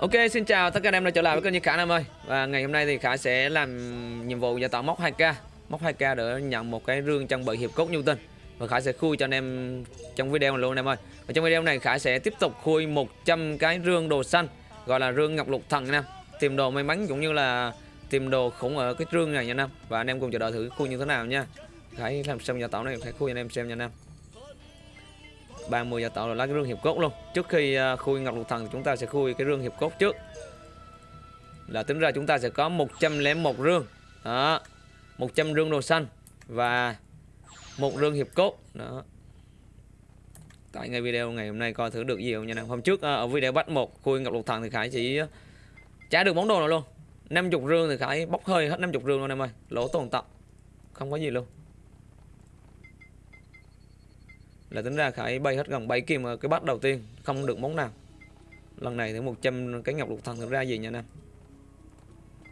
Ok, xin chào tất cả anh em đã trở lại với kênh như Khả Nam ơi. Và ngày hôm nay thì Khả sẽ làm nhiệm vụ gia tạo móc 2k Móc 2k để nhận một cái rương trang bị hiệp cốt Newton. Và Khả sẽ khui cho anh em trong video này luôn anh em ơi. Và trong video này Khả sẽ tiếp tục khui 100 cái rương đồ xanh Gọi là rương ngọc lục thần anh em. Tìm đồ may mắn cũng như là tìm đồ khủng ở cái rương này nha anh em. Và anh em cùng chờ đợi thử khui như thế nào nha. Khả làm xong gia tạo này Khả khui anh em xem nha anh em. 30 giả tạo là lá cái rương hiệp cốt luôn. Trước khi à, khui ngọc lục thần thì chúng ta sẽ khui cái rương hiệp cốt trước. Là tính ra chúng ta sẽ có 101 rương. Đó 100 rương đồ xanh Và một rương hiệp cốt. Đó. Tại ngay video ngày hôm nay coi thử được gì không nha nào. Hôm trước à, ở video bắt một, khui ngọc lục thần thì Khải chỉ à, trả được món đồ nào luôn. 50 rương thì Khải bốc hơi hết 50 rương luôn em ơi. Lỗ tồn tập Không có gì luôn. Là tính ra Khải bay hết gần 7 kim ở cái bắt đầu tiên, không được món nào. Lần này thì 100 cái ngọc lục thần thực ra gì nha anh em.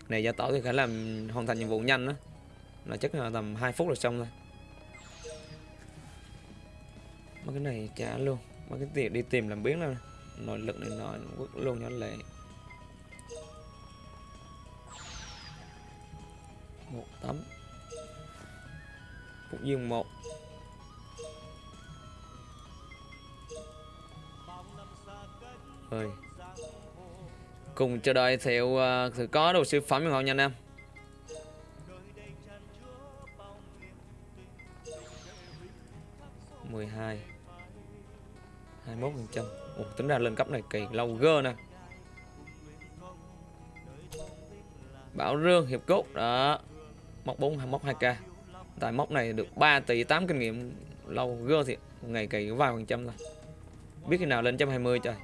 Này, giả tỏ thì Khải làm, hoàn thành nhiệm vụ nhanh đó là chắc là tầm 2 phút là xong thôi mấy cái này trả luôn. Mấy cái tiền đi tìm làm biến luôn nội lực này nó quất luôn cho lệ. Một tấm. Phục dương một. Hơi cùng chờ đợi theo à, uh, thử có đồ siêu phẩm không nha anh em. Mười hai. hai mốt phần trăm. Tính ra lên cấp này kỳ lâu gơ nè. Bảo rương hiệp cốt đó. Móc bốn móc hai k tại móc này được 3 tỷ 8 kinh nghiệm lâu gơ thì ngày kỳ vài phần trăm thôi. Biết khi nào lên 120 trời.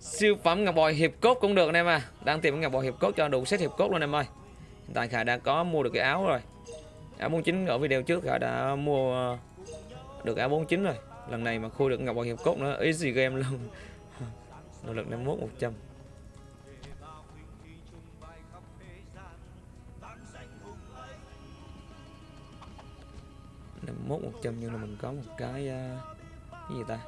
Siêu phẩm ngọc bội hiệp cốt cũng được anh em à. Đang tìm ngọc bội hiệp cốt cho đủ set hiệp cốt luôn em ơi. Hiện tại khải đã có mua được cái áo rồi. Áo 49 ở video trước khải đã mua ờ, được áo 49 rồi. Lần này mà khui được ngọc bội hiệp cốt nữa easy game luôn. Nỗ lực 51 100 51 100 nhưng là mình có một cái uh, cái gì ta?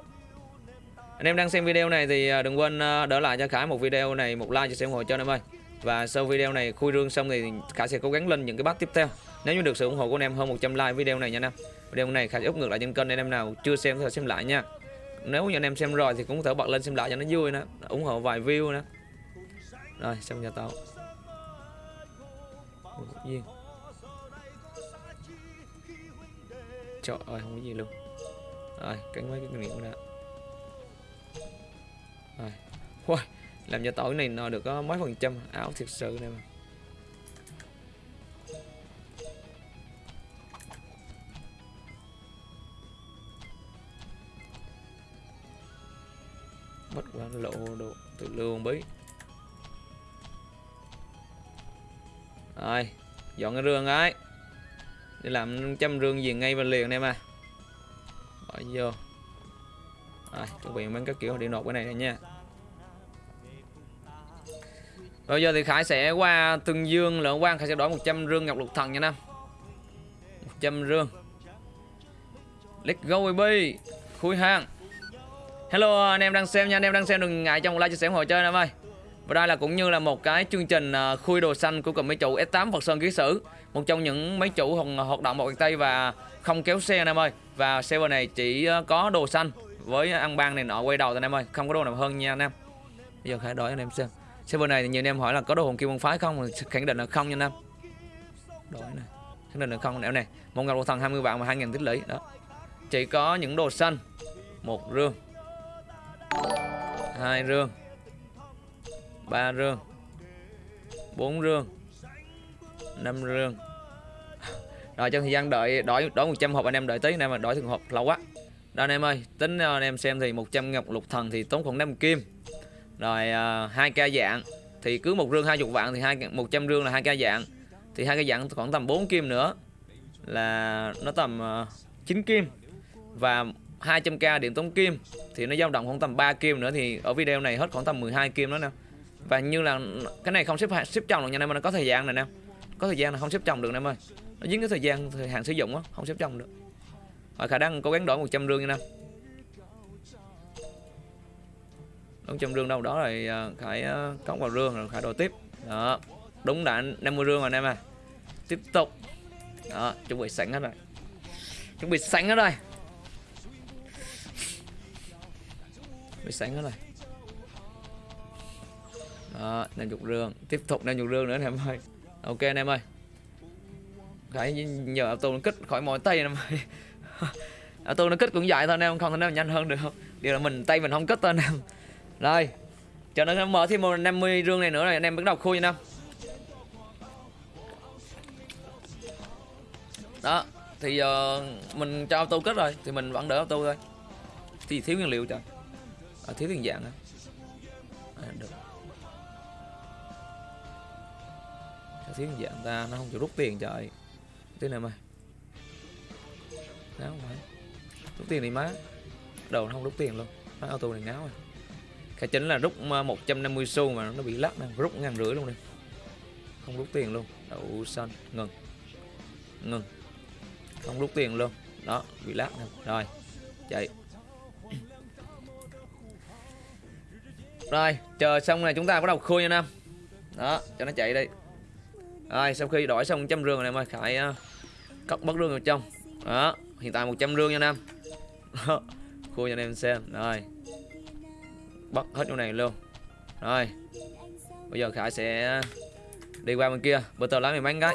Anh em đang xem video này thì à, đừng quên à, đỡ lại cho Khải một video này, một like cho xem ủng hộ cho anh em ơi. Và sau video này khui rương xong thì Khải sẽ cố gắng lên những cái bắt tiếp theo. Nếu như được sự ủng hộ của anh em hơn 100 like video này nha anh em. Video này Khải sẽ úp ngược lại trên kênh anh em nào chưa xem thì xem lại nha. Nếu như anh em xem rồi thì cũng có thể bật lên xem lại cho nó vui nữa ủng hộ vài view nữa rồi, xong nhà tao viên trời ơi, không có gì luôn. Rồi cánh mấy cái miệng nghiệm đã rồi. Ui, làm cho tỏi này nó được có mấy phần trăm áo thiệt sự này mà mất quá lộ độ tự lương bí. Rồi dọn cái rương ấy. Để làm trăm rương gì ngay và liền em à bỏ vô. Rồi chuẩn bị mấy cái kiểu để nộp cái này nha bây giờ thì Khải sẽ qua Tương Dương Lượng Quang Khải sẽ đổi 100 rương ngọc lục thần nha Nam. 100 rương. Let's go, baby. Khui hàng. Hello, anh em đang xem nha. Anh em đang xem đừng ngại trong like, chia sẻ ủng hộ chơi Nam ơi. Và đây là cũng như là một cái chương trình à, khui đồ xanh của cầm mấy chủ S8 Phật Sơn Ký Sử. Một trong những mấy chủ hoạt động một tay và không kéo xe anh em ơi. Và server này chỉ à, có đồ xanh với ăn ban này nọ quay đầu anh em ơi. Không có đồ nào hơn nha anh em Bây giờ Khải đổi anh em xem server này thì nhiều anh em hỏi là có đồ hồn kim môn phái không? Khẳng định là không nha anh em đổi này. Khẳng định là không. Nẻo này một ngọc đồ thần 20 vạn và 2000 tích lũy. Đó. Chỉ có những đồ xanh. Một rương. Hai rương. Ba rương. Bốn rương. Năm rương. Rồi, trong thời gian đợi, đổi đổi 100 hộp, anh em đợi tí. Anh em mà đổi thường hộp, lâu quá. Đó, anh em ơi. Tính ờ, anh em xem thì 100 ngọc lục thần thì tốn khoảng 5 kim rồi uh, hai ca dạng. Thì cứ một rương 20 vạn thì hai 100 rương là hai ca dạng. Thì hai ca dạng khoảng tầm 4 kim nữa. Là nó tầm à, uh, 9 kim. Và 200k điện tống kim. Thì nó dao động khoảng tầm 3 kim nữa thì ở video này hết khoảng tầm 12 kim đó nè. Và như là cái này không xếp xếp chồng được nha em nó có thời gian này nè có thời gian là không xếp chồng được em ơi. Nó dính cái thời gian thời hạn sử dụng á không xếp chồng được. Và khả năng cố gắng đổi 100 rương nha em. 400 rương đâu đó rồi khải à, à, cống vào rương rồi khải đồ tiếp. Đó. Đúng đã 50 rương rồi anh em à. Tiếp tục. Đó, chuẩn bị sẵn hết rồi. Chuẩn bị sẵn hết rồi. Bị sẵn hết rồi. Đó, năm chục rương. Tiếp tục năm chục rương nữa anh em ơi. Ok anh em ơi. Khải nhờ auto nó kích khỏi mỏi tay anh em ơi. Auto nó kích cũng vậy thôi anh em, không thể nào nhanh hơn được. Không điều là mình, tay mình không kích thôi anh em rồi chờ nó mở thêm một 50 rương này nữa rồi anh em bắt đầu khui nha đó thì giờ mình cho auto kết rồi thì mình vẫn đỡ auto thôi. Thì thiếu nguyên liệu trời. À, thiếu tiền dạng à, được. Sao thiếu tiền dạng ta? Nó không chịu rút tiền trời. Thế này mày ngáo không phải rút tiền thì má. Đầu nó không rút tiền luôn. Má auto này ngáo rồi cái chính là rút ờ, 150 xu mà nó bị lắc nè rút ngàn rưỡi luôn đi. Không rút tiền luôn. Đậu xanh ngừng. Ngừng. Không rút tiền luôn. Đó bị lắc nè. Rồi chạy. Rồi chờ xong này chúng ta bắt đầu khui nha nam. Đó cho nó chạy đi. Rồi sau khi đổi xong trăm rương này mà khải uh, cất bất rương vào trong. Đó hiện tại 100 rương nha nam. Khui cho anh em xem. Rồi bắt hết chỗ này luôn. Rồi, bây giờ khải sẽ đi qua bên kia, bữa tờ lái mình bánh cái.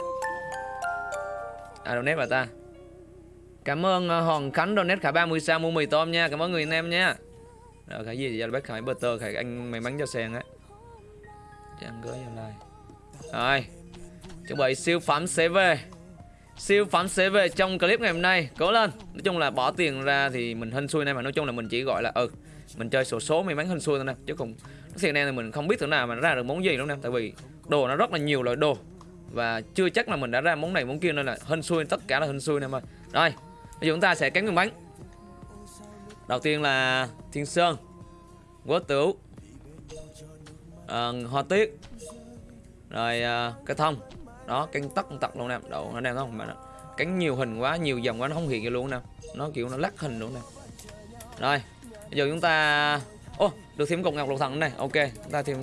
À donate bà ta. Cảm ơn ờ, hoàng khánh donate khải 30 sao mua mì tôm nha, cảm ơn người anh em nha. Rồi, khải gì giờ bác khải butter khải anh may mắn cho sen á. Chẳng gửi vào lại. Rồi, chuẩn bị siêu phẩm sẽ về. Siêu phẩm sẽ về trong clip ngày hôm nay, cố lên. Nói chung là bỏ tiền ra thì mình hên xui này mà, nói chung là mình chỉ gọi là ừ mình chơi sổ số may mắn hơn xui thôi nè chứ không thiệt này thì mình không biết thử nào mà nó ra được món gì đâu nè tại vì đồ nó rất là nhiều loại đồ. Và chưa chắc là mình đã ra món này món kia nên là hên xui tất cả là hên xui nè mà rồi bây giờ chúng ta sẽ cắn miếng bánh đầu tiên là thiên sơn quế tửu à, hoa tiết rồi ờ, à, cái thông. Đó cánh tóc tật luôn nè đậu nó đang không mà Cắn cánh nhiều hình quá nhiều dòng quá nó không hiện ra luôn nè. Nó kiểu nó lắc hình luôn nè. Rồi bây giờ chúng ta ô được thêm cục ngọc lục thần này. Ok chúng ta thêm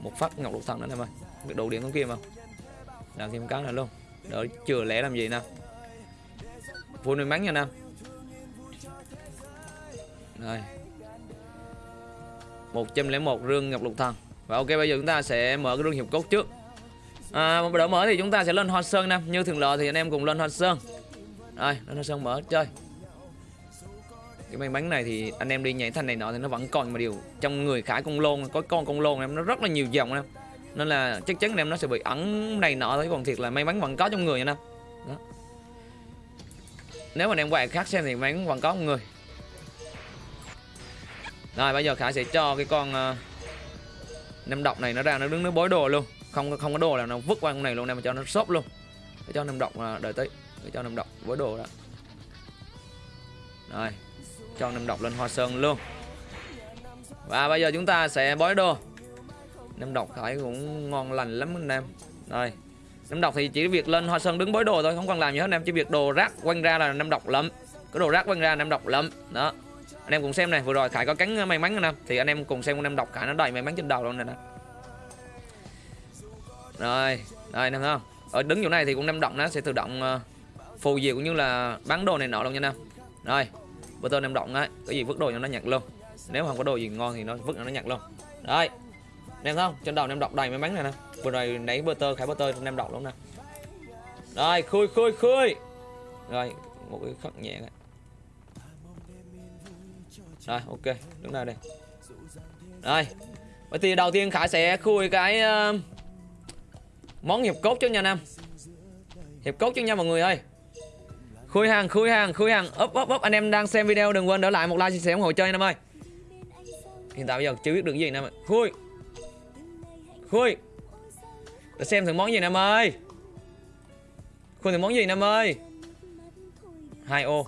một phát ngọc lục thần nữa em ơi. Được đủ điện con kia không? Làm thêm cái này luôn. Đỡ chừa lẻ làm gì nè? Vui may mắn nha nam rồi 101 rương ngọc lục thần và ok bây giờ chúng ta sẽ mở cái rương hiệp cốt trước. À, đỡ mở thì chúng ta sẽ lên hoa sơn nam như thường lệ thì anh em cùng lên hoa sơn. Rồi lên hoa sơn mở chơi cái may mắn này thì anh em đi nhảy thanh này nọ thì nó vẫn còn mà điều trong người khải con lôn có con con lôn em nó rất là nhiều dòng em. Nên là chắc chắn em nó sẽ bị ẩn này nọ thôi còn thiệt là may mắn vẫn có trong người nha em. Đó. Nếu mà em quay khác xem thì may mắn vẫn có trong người. Rồi bây giờ khải sẽ cho cái con ờ, uh, năm độc này nó ra nó đứng nó bối đồ luôn. Không không có đồ là nó vứt qua con này luôn em mà cho nó xốp luôn. Để cho năm độc là đợi tới để cho năm độc bối đồ đó rồi cho năm độc lên hoa sơn luôn. Và bây giờ chúng ta sẽ bói đồ năm độc phải cũng ngon lành lắm anh em. Rồi năm độc thì chỉ việc lên hoa sơn đứng bói đồ thôi không cần làm gì hết anh em. Chỉ việc đồ rác quanh ra là năm độc lắm cái đồ rác quanh ra năm độc lắm đó. Anh em cùng xem này vừa rồi khải có cắn may mắn anh em. Thì anh em cùng xem con năm độc khải nó đầy may mắn trên đầu luôn này nè. Rồi Rồi anh em thấy không ở đứng chỗ này thì cũng năm độc nó sẽ tự động uh, phù gì cũng như là bán đồ này nọ luôn nha anh em rồi bữa tôi năm động á cái gì vứt đồ cho nó nhặt luôn. Nếu không có đồ gì ngon thì nó vứt nó nhặt luôn. Đấy. Em không? Trên đầu em đọc đầy may mắn này nè. Vừa rồi nãy bơ tơ khải bơ tơ em đọc luôn nè. Rồi khui khui khui. Rồi một cái khắc nhẹ này. rồi ok. Đứng đây đây? Rồi. Vậy thì đầu tiên khải sẽ khui cái uh, món hiệp cốt cho nha nam. Hiệp cốt cho nha mọi người ơi khui hàng khui hàng khui hàng. Úp úp úp anh em đang xem video đừng quên để lại một like chia sẻ ủng hộ chơi anh em ơi. Hiện tại bây giờ chưa biết được gì nè khui. Khui. Để xem thử món gì nè em ơi. Khui thử món gì nè em ơi. Hai ô.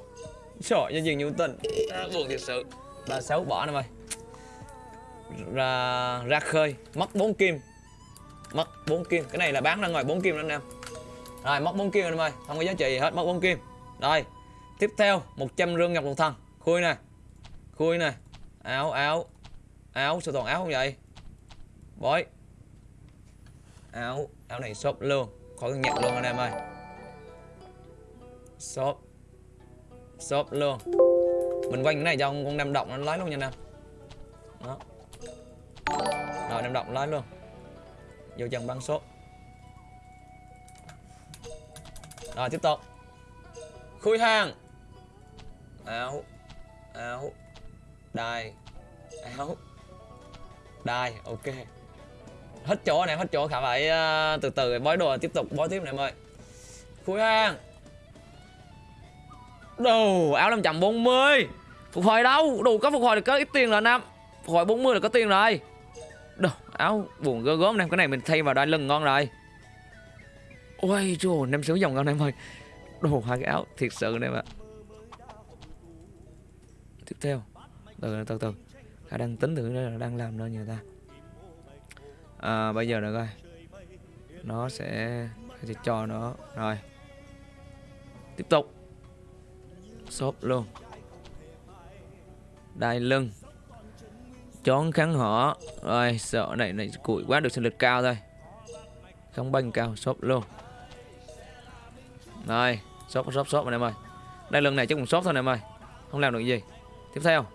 Trời nhân diện nhiều tình. À, buồn thiệt sự. Ba sáu bỏ nè em ơi. Ra ra khơi. Mất bốn kim. Mất bốn kim. Cái này là bán ra ngoài bốn kim đó anh em. Rồi mất bốn kim anh em ơi. Không có giá trị gì hết mất bốn kim rồi, Tiếp theo 100 rương ngọc lục thần. Khui nè Khui nè. Áo áo áo sao toàn áo không vậy? Bói. Áo áo này shop luôn. Khỏi cần nhận luôn anh em ơi. Shop shop luôn. Mình quanh cái này cho con nam động nó lái luôn nha nam đó. Rồi, nam động lái luôn. Vô chân băng shop rồi, tiếp tục khui hàng. Áo. Áo. Đai áo. Đai ok. Hết chỗ này hết chỗ khả phải uh, từ từ bói đồ tiếp tục bói tiếp này em ơi khui hàng. Đồ áo 540 phục hồi đâu? Đủ có phục hồi được có ít tiền rồi nam. Phục hồi 40 là có tiền rồi. Đồ áo buồn gớm gớm này cái này mình thay vào đai lưng ngon rồi. Ôi trời năm sáu dòng ngon em ơi đồ hai cái áo thiệt sự này mà tiếp theo. Từ từ từ khả đang tính thử là đang làm nơi người ta. À, bây giờ nữa coi. Nó sẽ sẽ cho nó. Rồi. Tiếp tục. Shop luôn. Đai lưng. Chón kháng họ rồi sợ này này củi quá được sinh lực cao thôi. Không banh cao shop luôn rồi shop shop shop anh em ơi đây lần này chắc cũng shop thôi anh em ơi không làm được gì. Tiếp theo.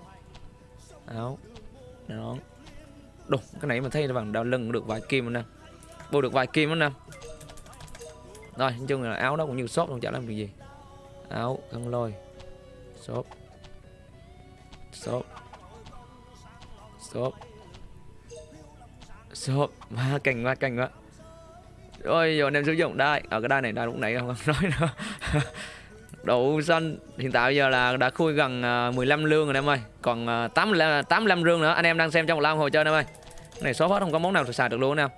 Áo. Đó. Đúng, cái này mình thấy là bằng đao lưng được vài kim nè. Bù được vài kim anh nè. Rồi, nói chung là áo đó cũng như shop không chả làm được gì. Áo, khăn lôi. Shop. Shop. Shop. Shop, má cành quá, cành quá rồi giờ anh em sử dụng đai Ở ờ, cái đai này, đai lúc nãy không nói nữa. Đậu xanh. Hiện tại bây giờ là đã khui gần ờ, 15 lương rồi em ơi. Còn ờ, 85, 85 lương nữa. Anh em đang xem trong một lao hồi chơi em ơi. Này số hết không có món nào xài được luôn em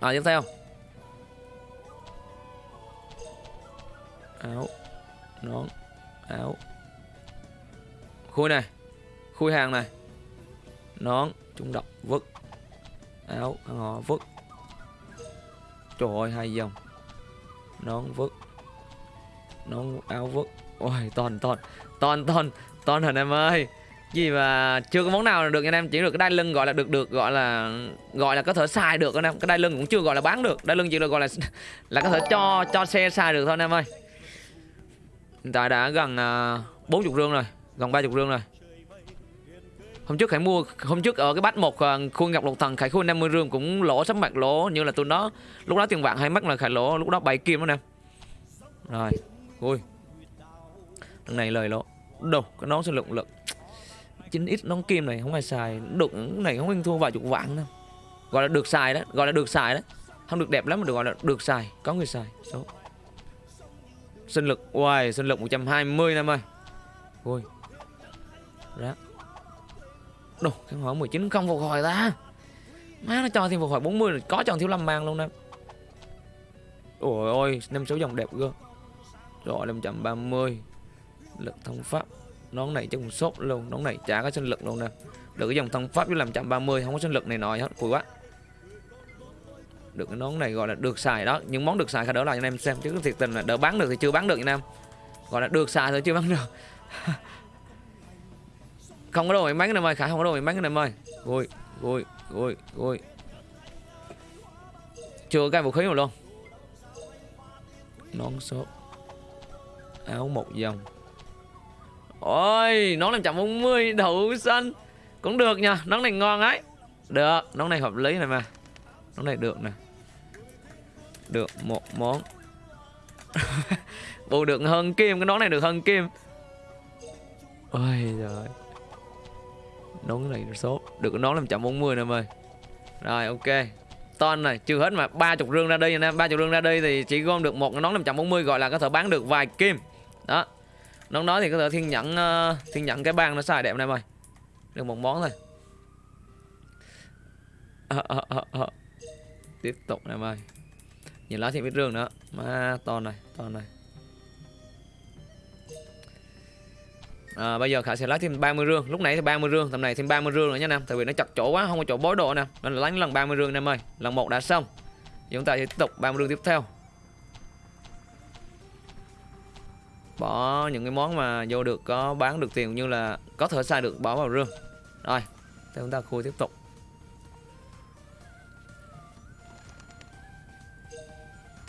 à, tiếp theo. Áo. Nón. Áo. Khui này. Khui hàng này. Nón. Trung độc vứt. Áo. Hàng họ vứt trời ơi hai dòng. Nón vứt. Nón áo vứt. Ôi toàn toàn toàn toàn toàn hình em ơi? Gì mà chưa có món nào được anh em. Chỉ được cái đai lưng gọi là được được gọi là gọi là có thể xài được anh em. Cái đai lưng cũng chưa gọi là bán được. Đai lưng chỉ được gọi là là có thể cho cho xe xài được thôi anh em ơi. Hiện tại đã gần à, bốn uh, chục rương rồi gần ba chục rương rồi hôm trước khải mua, hôm trước ở cái bát một à, khuôn ngọc lục thần, khải khuôn 50 rương cũng lỗ sắp mặt lỗ, như là tôi nó lúc đó tiền vàng hay mắc là khải lỗ, lúc đó bảy kim đó nè. Rồi ui thằng này lời lỗ. Đồ cái nón sẽ lượng lực 9 ít nón kim này không ai xài. Đụng này không anh thua vài chục vạn đâu. Gọi là được xài đó, gọi là được xài đó. Không được đẹp lắm mà được gọi là được xài, có người xài. Số sinh lực, uầy, sinh lực 120 năm ơi. Ui đó đồ cái hỏi 19 không phục hồi ta. Má nó cho thêm phục hồi 40 rồi, có cho thiếu lâm mang luôn nè. Ôi ôi, năm số dòng đẹp cơ rồi 530 lực thông pháp nón này chắc cũng sốt luôn nón này chả có sinh lực luôn nè. Được cái dòng thông pháp với làm chậm 30 không có sinh lực này nọ hết cùi quá. Được, cái nón này gọi là được xài đó, những món được xài khả đỡ lại anh em xem, chứ thiệt tình là đỡ bán được thì chưa bán được anh em. Gọi là được xài thôi, chưa bán được. không có đồ may mắn anh em ơi khả không có đồ may mắn anh em ơi. Vui vui vui vui. Chưa cái vũ khí nào luôn. Nón sốt áo một dòng. Ôi, nón 540 đậu xanh. Cũng được nha, nón này ngon ấy. Được, nón này hợp lý này mà. Nón này được nè. Được một món. Bù được hơn kim, cái nón này được hơn kim. Ôi trời Nón này số. Được nón làm chậm 40 nè ơi. Rồi ok. Ton này, chưa hết mà. 30 rương ra đây nè 30 rương ra đây thì chỉ gom được một cái nón 540 Gọi là có thể bán được vài kim. Đó. Nón đó thì có thể thiên nhẫn uh, thiên nhẫn cái bang nó xài đẹp này em ơi. Được một món thôi. À, à, à, à. tiếp tục này em ơi. Nhìn lá thì biết rương nữa. Mà to này to này. À, bây giờ khả sẽ lấy thêm 30 rương. Lúc nãy thì 30 rương tầm này thêm 30 rương nữa nha nam. Tại vì nó chặt chỗ quá không có chỗ bối độ nè. Nên là lấy lần 30 rương nam ơi. Lần một đã xong. Chúng ta sẽ tiếp tục 30 rương tiếp theo. Bỏ những cái món mà vô được có bán được tiền như là có thể xài được bỏ vào rương. Rồi thì chúng ta khui tiếp tục.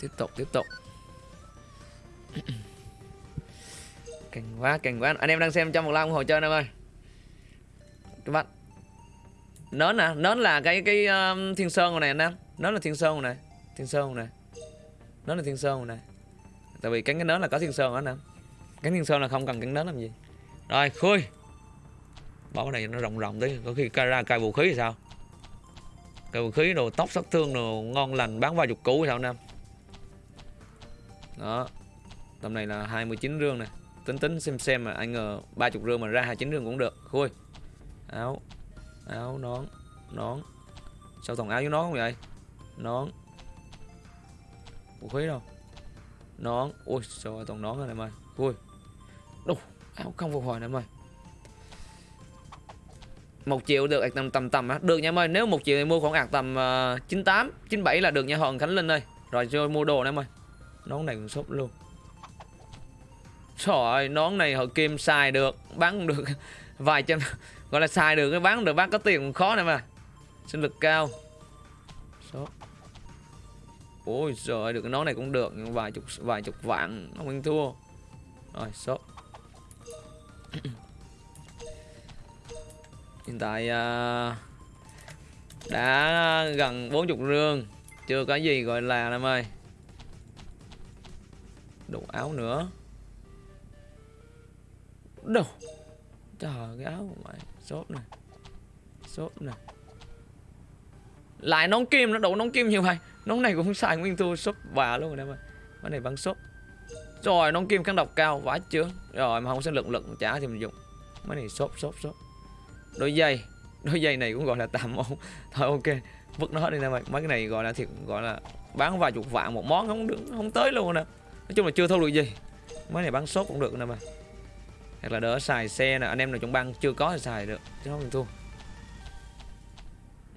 Tiếp tục tiếp tục. Càng quá càng quá. Anh em đang xem trong một like ủng hộ chơi anh em ơi. Các bạn. Nón nè nón là cái cái um, thiên sơn này anh em. Nón là thiên sơn này. Thiên sơn này. Nón là thiên sơn này. Tại vì cánh cái nón là có thiên sơn đó anh em. Cánh thiên sơn là không cần cánh nón làm gì. Rồi khui. Bỏ cái này nó rộng rộng tí Có khi ra cài vũ khí thì sao? Cài vũ khí đồ tóc sát thương đồ ngon lành bán vài chục củ sao anh em? Đó. Tầm này là 29 rương này. Tính tính xem xem mà anh ngờ 30 rương mà ra 29 rương cũng được. Khui. Áo. Áo nón. Nón. Sao toàn áo với nón không vậy? Nón. Vũ khí đâu? Nón. Ui trời toàn nón rồi em ơi Khui. Đâu Áo không phục hồi nè em ơi một triệu được tầm tầm tầm á. Được nha em ơi nếu một triệu thì mua khoảng ạc tầm uh, 98 97 là được nha hòn khánh linh ơi. Rồi cho mua đồ nè em ơi nón này cũng sốt luôn trời ơi nón này họ kim xài được bán được vài trăm gọi là xài được cái bán được bán có tiền cũng khó này mà. Sinh lực cao. Số. Ôi rồi được cái nón này cũng được nhưng vài chục vài chục vạn không ăn thua. Rồi số. Hiện tại uh, đã gần 40 rương chưa có gì gọi là em ơi. Đủ áo nữa đâu? Trời, cái áo của mày. Sốt này sốt này lại nón kim nó đủ nón kim nhiều mày. Nón này cũng xài, nguyên thu sốt bà luôn rồi em ơi cái này bắn sốt rồi, nón kim kháng độc cao, vãi chưa rồi, mà không sẽ lực lực trả thì mình dùng. Mấy này sốt sốt sốt đôi dây đôi dây này cũng gọi là tạm ổn. Thôi, ok. Vứt nó hết đi nè mày. Mấy cái này gọi là thiệt, gọi là bán vài chục vạn một món, không được, không tới luôn nè. Nói chung là chưa thu được gì. Mấy này bán sốt cũng được nè mày hoặc là đỡ xài xe nè. Anh em nào trong băng chưa có thì xài được. Chứ không thua.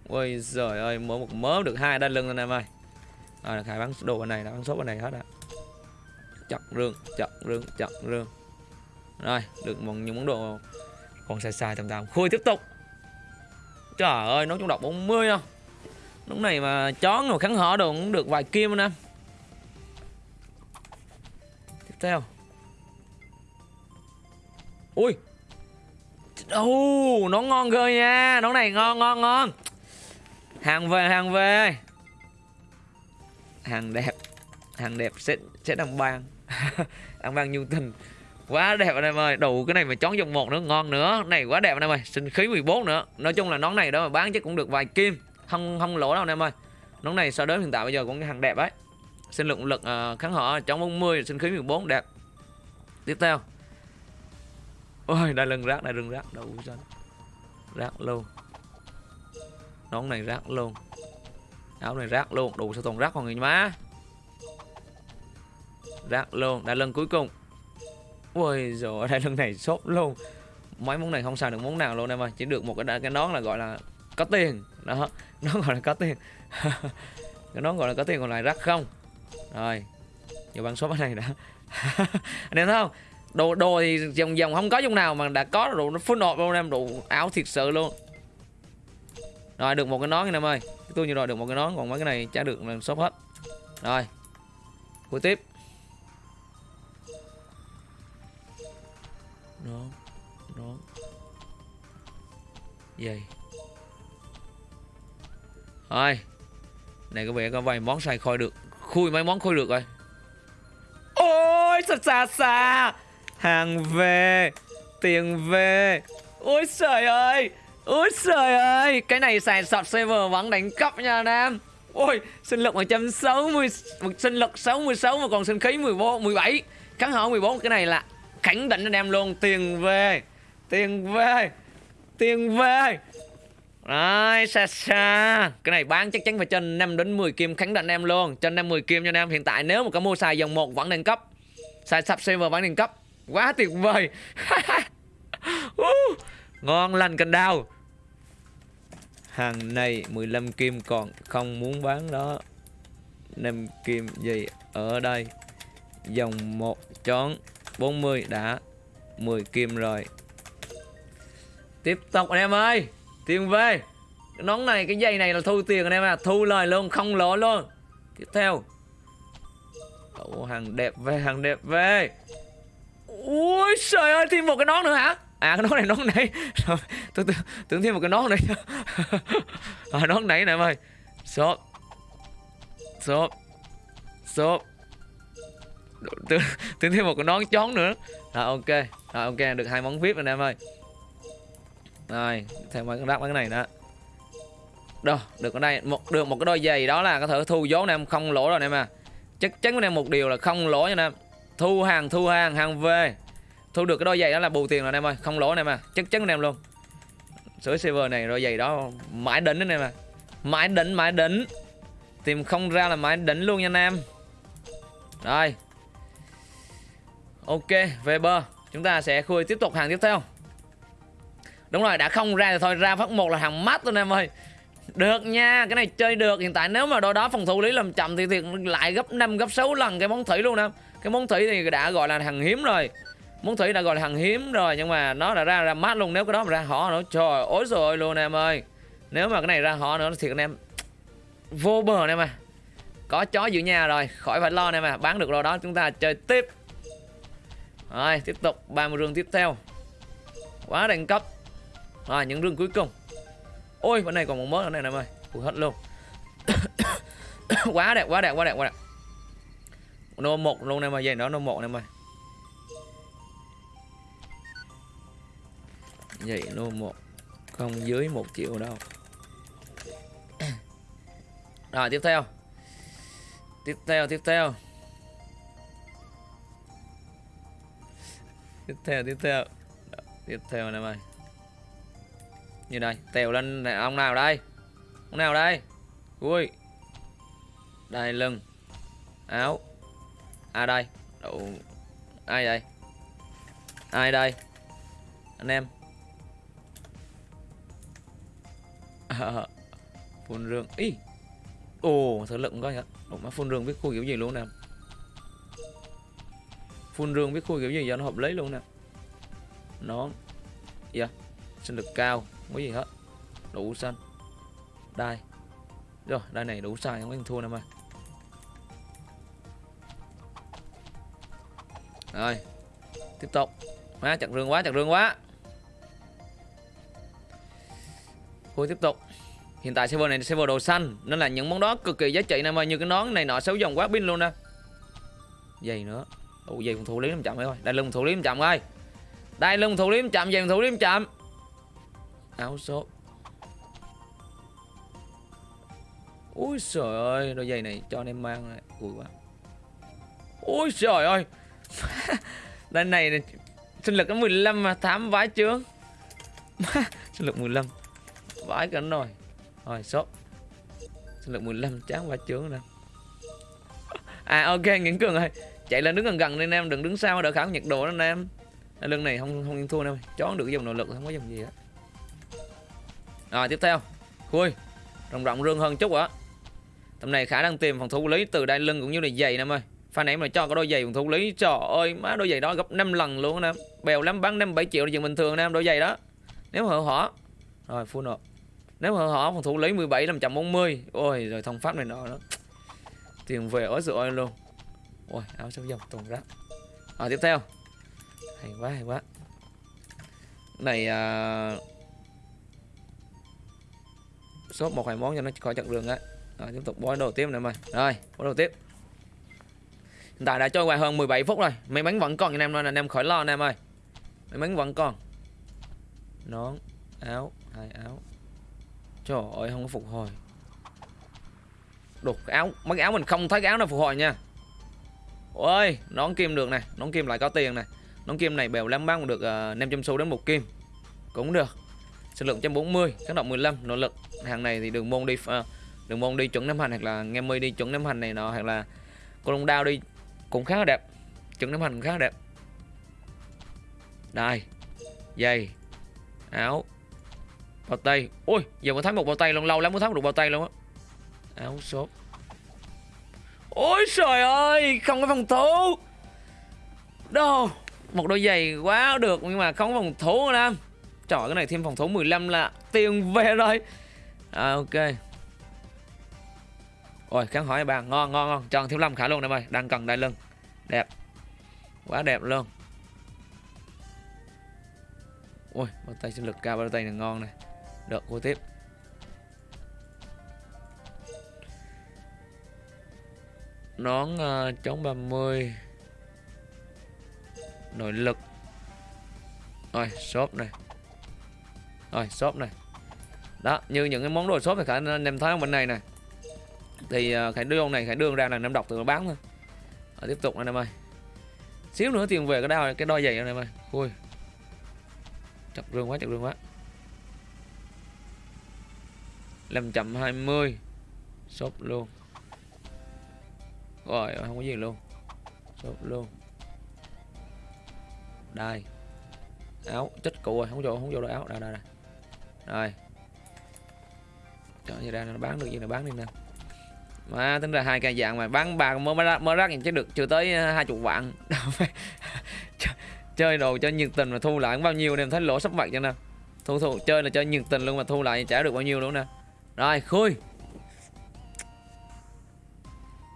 Ôi giời ơi mỗi một mớ được hai đa lưng anh em ơi. À, khai bán đồ bên này đã bán sốt bên này hết ạ chặt rương chặt rương chặt rương. Rồi được một những món đồ. Còn xài xài tầm tầm. Khui tiếp tục. Trời ơi nó trong độc 40 không? Lúc này mà chón rồi kháng hở đồ cũng được vài kim anh em. Tiếp theo ui. Oh, nó ngon cơ nha. Nó này ngon ngon ngon. Hàng về hàng về. Hàng đẹp. Hàng đẹp sẽ sẽ đăng bang, Đăng bang nhu tình. Quá đẹp anh em ơi. Đủ cái này mà chón dòng một nữa ngon nữa. Này quá đẹp anh em ơi. Sinh khí 14 nữa. Nói chung là nón này đó mà bán chắc cũng được vài kim. Không không lỗ đâu anh em ơi. Nón này so đến hiện tại bây giờ cũng hàng đẹp ấy. Sinh lượng lực ờ, uh, kháng họ chống 40 Sinh khí 14 đẹp. Tiếp theo. Ôi, đã lưng rác, đã lưng rác. Đủ dân Rác luôn. Nón này rác luôn. Áo này rác luôn. Đủ sao toàn rác còn người má. Rác luôn. Đại lưng cuối cùng. Ôi rồi đại lưng này sốt luôn. Mấy món này không xài được món nào luôn em ơi. Chỉ được một cái cái nón là gọi là có tiền. Đó Nó gọi là có tiền. Cái nón gọi là có tiền còn lại rác không? Rồi vô bán số cái này đã. Anh em thấy không? Đồ đồ thì dòng dòng không có trong nào mà đã có đồ nó full nộp luôn em đủ áo thiệt sự luôn. Rồi, được một cái nón anh em ơi. Tôi như rồi, được một cái nón, còn mấy cái này chả được là shop hết. Rồi, cuối tiếp. Nón nón. Dây rồi, này có vẻ có vài món xài khôi được, khui mấy món khôi được rồi. Ôi xa xa xa Hàng về Tiền về. Ôi trời ơi Ôi trời ơi. Cái này xài sọt server vẫn đánh cắp nha anh em. Ôi sinh lực 160 Sinh lực 66 mà còn sinh khí 14, 17 Cắn hở 14 Cái này là khẳng định anh em luôn. Tiền về Tiền về Tiền về. Đấy, xa xa. Cái này bán chắc chắn phải trên 5 đến 10 kim khẳng định em luôn. Trên 5 10 kim cho anh em. Hiện tại nếu mà có mua xài dòng 1 vẫn nâng cấp Xài sub server vẫn nâng cấp Quá tuyệt vời. Ngon lành cành đào. Hàng này 15 kim còn không muốn bán đó. 5 kim gì ở đây? Dòng 1 chón 40 đã 10 kim rồi. Tiếp tục anh em ơi tiền về cái nón này cái giày này là thu tiền anh em à thu lời luôn không lỗ luôn. Tiếp theo. Ủa, hàng đẹp về hàng đẹp về ui trời ơi thêm một cái nón nữa hả? À cái nón này nón nãy tôi tưởng, thêm một cái nón này à, nón này nè em ơi. Xốp. Xốp. Xốp. Tưởng, tưởng thêm một cái nón chón nữa. Rồi ok. Rồi ok được hai món vip rồi em ơi. Rồi thêm mấy cái đắp mấy cái này nữa. Đâu được ở đây. Một được một cái đôi giày đó là có thể thu vốn em. Không lỗ rồi em à. Chắc chắn với em một điều là không lỗ nha em thu hàng thu hàng hàng về. Thu được cái đôi giày đó là bù tiền rồi em ơi. Không lỗ em à. Chắc chắn anh em luôn. Sửa server này đôi giày đó mãi đỉnh anh em à. Mãi đỉnh mãi đỉnh. Tìm không ra là mãi đỉnh luôn nha anh em. Rồi. Ok về bơ. Chúng ta sẽ khui tiếp tục hàng tiếp theo. Đúng rồi đã không ra thì thôi ra phát một là hàng mắt luôn em ơi. Được nha, cái này chơi được. Hiện tại nếu mà đôi đó phòng thủ lý làm chậm thì, thiệt lại gấp 5 gấp 6 lần cái món thủy luôn em. Cái món thủy thì đã gọi là hàng hiếm rồi. Món thủy đã gọi là hàng hiếm rồi nhưng mà nó đã ra ra mát luôn nếu cái đó mà ra họ nữa. Trời ối rồi luôn em ơi. Nếu mà cái này ra họ nữa thì anh em vô bờ em à. Có chó giữ nhà rồi, khỏi phải lo em à. Bán được rồi đó chúng ta chơi tiếp. Rồi, tiếp tục 30 rương tiếp theo. Quá đẳng cấp. Rồi, những rương cuối cùng. Ôi bên này còn một mớ nữa này em ơi Ui hết luôn Quá đẹp quá đẹp quá đẹp quá đẹp nó một luôn em ơi Dây đó nó một em ơi Vậy nó một Không dưới một triệu đâu. Rồi tiếp theo. Tiếp theo tiếp theo. Tiếp theo tiếp theo. Tiếp theo em ơi như đây tèo lên này, ông nào đây? Ông nào đây? Ui. Đây lưng. Áo à đây? Đủ. ai đây ai đây? Anh em. À, phun rương. Ý. Ồ thử lực coi nhá, Ủa, má phun rương biết khu kiểu gì luôn nè. Phun rương biết khu kiểu gì cho nó hợp lý luôn nè. Nó. Dạ. Yeah. sinh lực cao. Không có gì hết. Đủ xanh. Đai. Rồi đai này đủ xài không có thua em ơi rồi tiếp tục. Má chặt rương quá chặt rương quá. Thôi tiếp tục. Hiện tại server này là server đồ xanh Nên là những món đó cực kỳ giá trị nè ơi Như cái nón này nọ xấu dòng quá pin luôn nè. Dày nữa. Ủa dày phòng thủ lý 500 thôi Đây lưng thủ lý 500 ơi Đây lưng thủ lý 500 dày thủ lý 500 áo số, ui trời ơi đôi giày này cho anh em mang này. Ui quá. Ui trời ơi đây này sinh lực có 15 mà thám vái chướng sinh lực 15 vái cả rồi rồi shop sinh lực 15 chán vái chướng nè à ok nguyễn cường ơi chạy lên đứng gần gần nên em đừng đứng sau đỡ khảo nhiệt độ anh em lưng này không không thua đâu. Chó được dùng nội lực không có dùng gì hết. Rồi tiếp theo. Khui. Rộng rộng rương hơn chút ạ Tầm này khả năng tìm phòng thủ lý từ đai lưng cũng như là giày em ơi Pha em mà cho cái đôi giày phòng thủ lý. Trời ơi, má, đôi giày đó gấp 5 lần luôn em Bèo lắm, bán 5 7 triệu là chuyện bình thường em đôi giày đó. Nếu hở hỏ Rồi full nộp. Nếu hở hỏ phòng thủ lý 17 540 Ôi, rồi thông pháp này nọ đó Tiền về ối rồi luôn. Ôi, áo sâu dòng tuần rác. Rồi, tiếp theo. Hay quá hay quá. Này à shop một vài món cho nó khỏi chặn đường á. Rồi, tiếp tục bói đồ tiếp này mày. Rồi, bói đồ tiếp hiện tại đã trôi qua hơn 17 phút rồi. May mắn vẫn còn anh em nên anh em khỏi lo anh em ơi. May mắn vẫn còn. Nón áo hai áo. Trời ơi không có phục hồi. Đục áo mấy áo mình không thấy cái áo nào phục hồi nha. Ôi nón kim được này nón kim lại có tiền này nón kim này bèo lắm bán được uh, 500 xu đến một kim. Cũng được. Sức lượng 140, kháng động 15, nỗ lực. Hàng này thì đường môn đi ờ, uh, đường môn đi chuẩn năm hành hoặc là nghe mươi đi chuẩn năm hành này nọ hoặc là cô long đao đi cũng khá là đẹp. Chuẩn ném hành cũng khá là đẹp. Đây. Giày. Áo. Bao tay. Ui, giờ mới thấy một bao tay luôn lâu lắm mới thấy được bao tay luôn á. Áo shop. Ôi trời ơi, không có phòng thủ. Đâu, một đôi giày quá được nhưng mà không có phòng thủ nữa. Trời cái này thêm phòng thủ 15 là tiền về rồi à, ok ôi kháng hỏi bạn ngon ngon ngon tròn thiếu lâm khả luôn em ơi đang cần đại lưng đẹp. Quá đẹp luôn. Ui bao tay sinh lực cao bao tay này ngon này. Được cô tiếp. Nón uh, chống 30 nội lực. Rồi shop này. Rồi shop này. Đó như những cái món đồ shop thì khả anh em thấy bên này này. Thì uh, khải đương này khải đương ra là năm đọc từ nó bán thôi rồi, tiếp tục anh em ơi. Xíu nữa tiền về cái đao cái đôi giày anh em ơi. Ui. Chặt rương quá chặt rương quá. Làm chậm 20 shop luôn. Rồi không có gì luôn. Shop luôn. Đây. Áo chết cụ rồi không vô không vô đôi áo. Đây đây đây. Rồi. Chọn gì ra nó bán được gì nó bán đi nè mà tính ra hai cây dạng mà bán ba mới mới mới rác chứ được, chưa tới ờ, hai chục vạn. Chơi đồ cho nhiệt tình mà thu lại bao nhiêu em thấy lỗ sắp mặt cho nè. Thu thu, chơi là chơi nhiệt tình luôn mà thu lại trả được bao nhiêu luôn nè. Rồi, khui.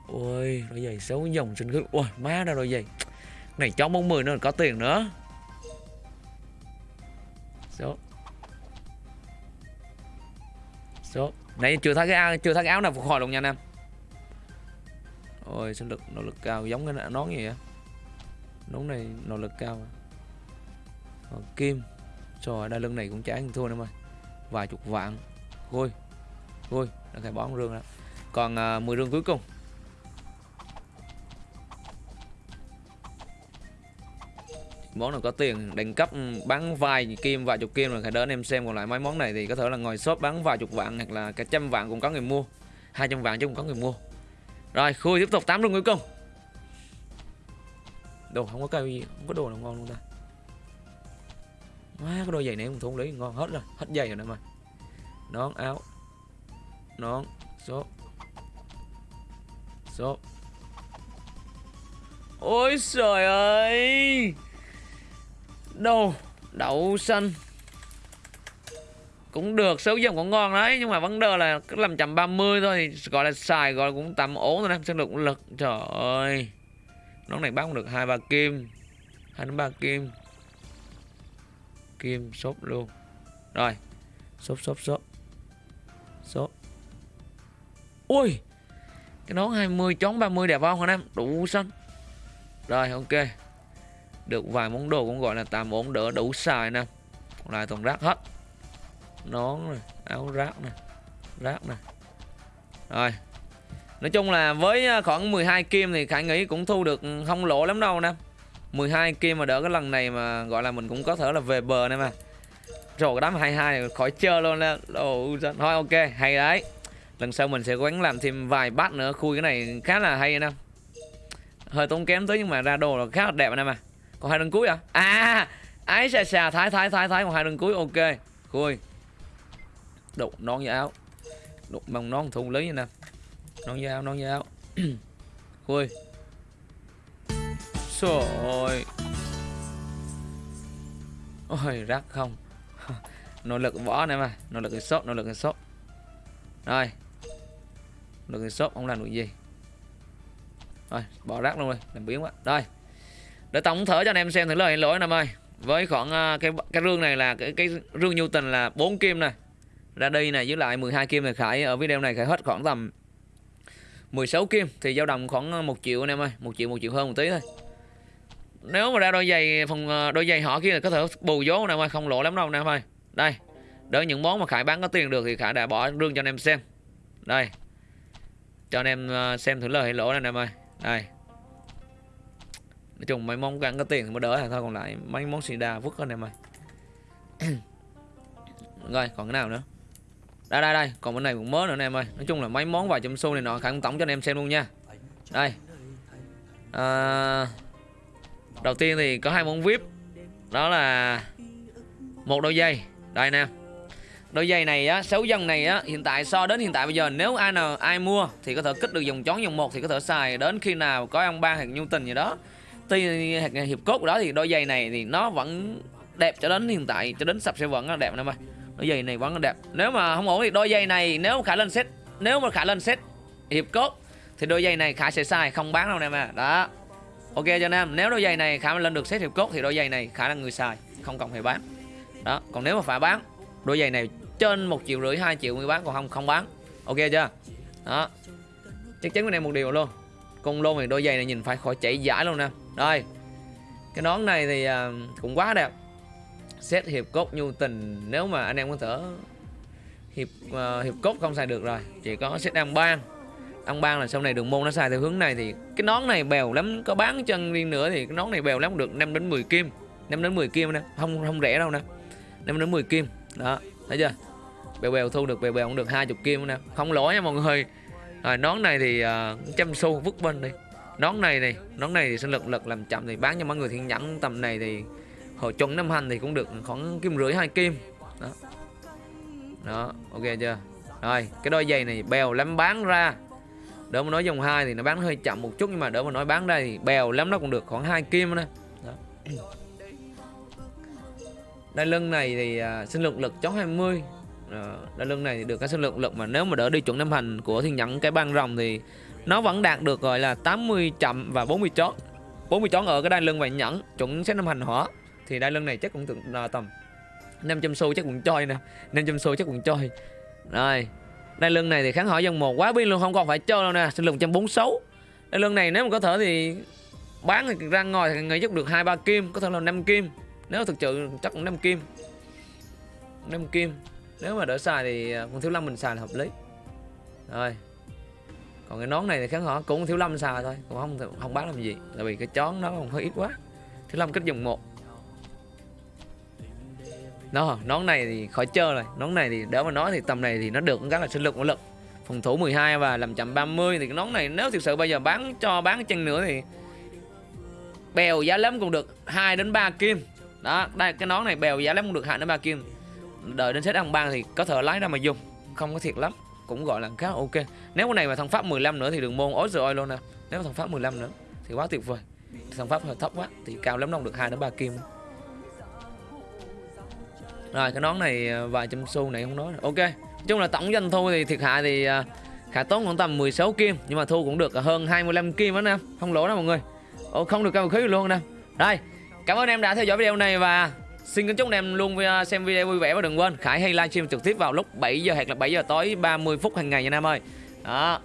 Ôi đôi giày xấu dòng sinh khứ ôi, má ra đôi giày. Này trong bóng mười nữa có tiền nữa. Số. Số. Nãy chưa thấy cái áo chưa thấy cái áo nào phục hồi luôn nha anh em ôi sinh lực nỗ lực cao giống cái nón gì á nón này nỗ lực cao còn kim. Rồi đai lưng này cũng trả thua nữa mà. Vài chục vạn. Vui vui đã khai bón rương đó còn à, 10 rương cuối cùng. Món nào có tiền đánh cấp ừ, bán vài kim vài chục kim rồi phải đến em xem còn lại mấy món này thì có thể là ngồi shop bán vài chục vạn hoặc là cả trăm vạn cũng có người mua. 200 vạn chứ cũng có người mua rồi khui tiếp tục tám rung cuối cùng. Đồ, không có cây gì không có đồ nào ngon luôn ta. Má, cái đôi giày này không không lấy, ngon hết rồi, hết giày rồi nè mà. Nón áo, nón số số ôi trời ơi! Đồ, đậu xanh cũng được số dòng cũng ngon đấy, nhưng mà vấn đề là cứ làm chậm 30 thôi gọi là xài, gọi là cũng tầm ổn rồi em sinh lực lực. Trời ơi nó này bán được hai ba kim, hai đến ba kim. Kim shop luôn. Rồi shop shop shop shop ui, cái nón 20 chón 30 đẹp không anh em? Đủ xanh. Rồi, ok. Được vài món đồ cũng gọi là tạm ổn, đỡ đủ xài nè. Còn lại toàn rác hết nón này áo rác này rác này rồi. Nói chung là với à, khoảng 12 kim thì khải nghĩ cũng thu được ừ, không lỗ lắm đâu nè. 12 kim mà đỡ cái lần này mà, gọi là, mình cũng có thể là về bờ này mà. Rồi, cái đám 22 này khỏi chơi luôn nè. Thôi, ok, hay đấy. Lần sau mình sẽ cố gắng làm thêm vài bát nữa, khui cái này khá là hay nè. Hơi tốn kém tới nhưng mà ra đồ là khá là đẹp nè mà. Còn hai đường cuối à? À ái xà xà, thái thái thái thái, còn hai đường cuối, ok. Khui đục nón da áo đục bằng nón thun lý nè. Nón da áo nón da áo khui. Rồi ôi rác không. Nỗ lực võ này mà. Nỗ lực sốt nỗ lực sốt. Rồi. Nội lực sốt không làm được gì? Rồi bỏ rác luôn rồi làm biến quá. Rồi. Để tổng thở cho anh em xem thử lời lỗi anh em ơi với khoảng uh, cái cái rương này là cái cái rương nhu tình là 4 kim này ra đây này với lại 12 kim thì khải, ở video này khải hết khoảng tầm 16 kim, thì dao động khoảng ờ, 1 triệu anh em ơi 1 triệu 1 triệu hơn một tí thôi. Nếu mà ra đôi giày phòng ờ, đôi giày họ kia là có thể bù vốn nè em ơi, không lộ lắm đâu nè em ơi. Đây, đỡ những món mà khải bán có tiền được thì khải đã bỏ rương cho anh em xem. Đây, cho anh em ờ, xem thử lời hay lỗ này em ơi. Đây. Nói chung mấy món gắn có tiền thì mới đỡ thôi, còn lại mấy món xì đà vứt anh em ơi. Rồi, còn cái nào nữa? Đây đây đây. Còn bên này cũng mới nữa anh em ơi. Nói chung là mấy món vài trăm xu này nọ khả tổng cho anh em xem luôn nha. Đây. À, đầu tiên thì có hai món vip. Đó là một đôi dây đây nè. Đôi giày này á sáu dân này á hiện tại so đến hiện tại bây giờ nếu ai nào ai mua thì có thể kích được dòng chón dòng một thì có thể xài đến khi nào có ông ba hoặc nhu tình gì đó. Tuy hiệp cốt đó thì đôi giày này thì nó vẫn đẹp cho đến hiện tại cho đến sập sẽ vẫn là đẹp em ơi đôi giày này vẫn đẹp. Nếu mà không ổn thì đôi giày này nếu mà khả lên set, nếu mà khả lên set hiệp cốt thì đôi giày này khả sẽ sai, không bán đâu anh em à đó. Ok cho anh em, nếu đôi giày này khả lên được set hiệp cốt thì đôi giày này khả là người xài không cần phải bán. Đó, còn nếu mà phải bán, đôi giày này trên một triệu rưỡi, hai triệu người bán, còn không không bán. Ok chưa? Đó. Chắc chắn với em một điều luôn. Con luôn thì đôi giày này nhìn phải khỏi chảy giải luôn nè. Đây. cái nón này thì à, cũng quá đẹp xét hiệp cốt nhu tình nếu mà anh em có thể hiệp uh, hiệp cốt không xài được rồi chỉ có xét ăn ban. Ăn ban là sau này đường môn nó xài theo hướng này thì cái nón này bèo lắm có bán chân riêng nữa thì cái nón này bèo lắm được 5 đến 10 kim 5 đến 10 kim nè không không rẻ đâu nè 5 đến 10 kim đó thấy chưa? Bèo bèo thu được bèo bèo cũng được 20 kim nè không lỗi nha mọi người. Rồi nón này thì uh, trăm xu vứt bên đi. Nón này này nón này thì sinh lực lực làm chậm thì bán cho mọi người thiên nhẫn tầm này thì hồi chuẩn năm hành thì cũng được khoảng kim rưỡi hai kim. Đó. Đó ok chưa? Rồi cái đôi giày này bèo lắm bán ra. Đỡ mà nói dòng hai thì nó bán hơi chậm một chút nhưng mà đỡ mà nói bán ra thì bèo lắm nó cũng được khoảng hai kim nữa. Đó. đai lưng này thì à, uh, sinh lực lực chó 20 mươi. Đai lưng này thì được cái sinh lực lực mà nếu mà đỡ đi chuẩn năm hành của thiên nhẫn cái băng rồng thì nó vẫn đạt được gọi là 80 chậm và 40 chón 40 chón ở cái đai lưng và nhẫn chuẩn xét năm hành hỏa thì đai lưng này chắc cũng tưởng là tầm 500 xu chắc cũng chơi nè. 500 xu chắc cũng chơi rồi, đai lưng này thì kháng hỏi dân một quá pin luôn, không còn phải chơi đâu nè, sinh lực 146 đai lưng này nếu mà có thể thì bán thì ra ngoài thì người chắc được hai, ba kim, có thể là 5 kim. Nếu thực sự chắc cũng 5 kim. 5 kim. Nếu mà đỡ xài thì à, con thiếu lâm mình xài là hợp lý. Rồi, còn cái nón này thì kháng hỏi cũng thiếu lâm xài thôi, còn không không bán làm gì, tại vì cái chón nó còn hơi ít quá. Thiếu lâm kích dùng một nó nón này thì khỏi chơi rồi. Nón này thì đỡ mà nói thì tầm này thì nó được rất là sinh lực của lực. Phòng thủ 12 và làm chậm 30 thì cái nón này nếu thực sự bây giờ bán cho, bán chân nữa thì bèo giá lắm cũng được 2 đến 3 kim. Đó, đây, cái nón này bèo giá lắm cũng được 2 đến 3 kim. Đợi đến set ăn ban thì có thể lái ra mà dùng. Không có thiệt lắm, cũng gọi là khá ok. Nếu cái này mà thằng pháp 15 nữa thì đường môn ối rồi luôn nè. Nếu thằng pháp 15 nữa thì quá tuyệt vời. Thằng pháp hơi thấp quá thì cao lắm, nó được 2 đến 3 kim rồi cái nón này ờ, vài trăm xu này không nói ok nói chung là tổng doanh thu thì thiệt hại thì ờ, khả tốn khoảng tầm 16 kim nhưng mà thu cũng được hơn 25 kim đó nè không lỗ đâu mọi người Ồ, không được cao khí luôn nè đây cảm ơn em đã theo dõi video này và Xin kính chúc anh em luôn ờ, xem video vui vẻ và đừng quên Khải hay livestream trực tiếp vào lúc 7 giờ hoặc là 7 giờ tối 30 phút hàng ngày nha anh em ơi. Đó.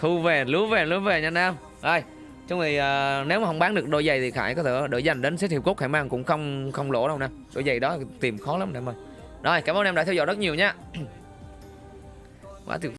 Thu về, lúa về, lúa về nha anh em. Rồi, chung thì uh, à, nếu mà không bán được đôi giày thì Khải có thể đỡ dành đến xếp hiệp cốt Khải mang cũng không không lỗ đâu nè. Đôi giày đó tìm khó lắm anh em ơi. Rồi, cảm ơn em đã theo dõi rất nhiều nha. Quá tuyệt